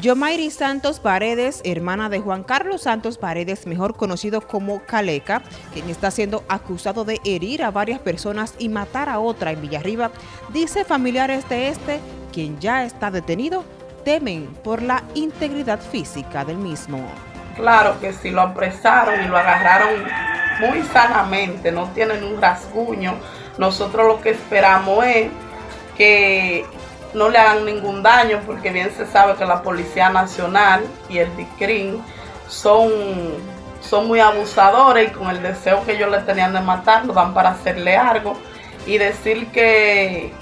Yomairi Santos Paredes, hermana de Juan Carlos Santos Paredes, mejor conocido como Caleca, quien está siendo acusado de herir a varias personas y matar a otra en Villarriba, dice familiares de este, quien ya está detenido, temen por la integridad física del mismo. Claro que si lo apresaron y lo agarraron muy sanamente, no tienen un rasguño, nosotros lo que esperamos es que no le hagan ningún daño, porque bien se sabe que la Policía Nacional y el DICRIN son, son muy abusadores y con el deseo que ellos le tenían de matar, lo dan para hacerle algo y decir que,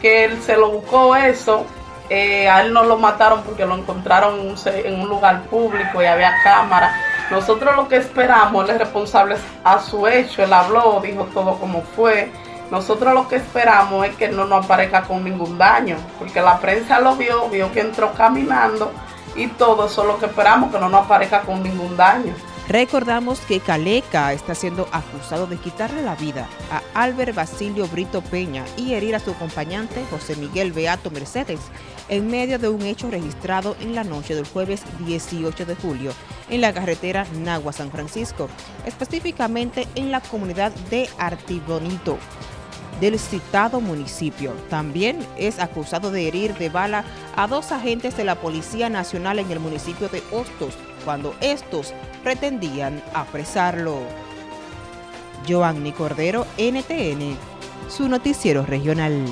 que él se lo buscó eso. Eh, a él no lo mataron porque lo encontraron en un, lugar público y había cámara. Nosotros lo que esperamos, él es responsable a su hecho, él habló, dijo todo como fue nosotros lo que esperamos es que no nos aparezca con ningún daño, porque la prensa lo vio, vio que entró caminando y todo eso es lo que esperamos, que no nos aparezca con ningún daño. Recordamos que Caleca está siendo acusado de quitarle la vida a Albert Basilio Brito Peña y herir a su acompañante José Miguel Beato Mercedes en medio de un hecho registrado en la noche del jueves 18 de julio en la carretera Nagua-San Francisco, específicamente en la comunidad de Artibonito del citado municipio. También es acusado de herir de bala a dos agentes de la Policía Nacional en el municipio de Hostos, cuando estos pretendían apresarlo. Joanny Cordero, NTN, su noticiero regional.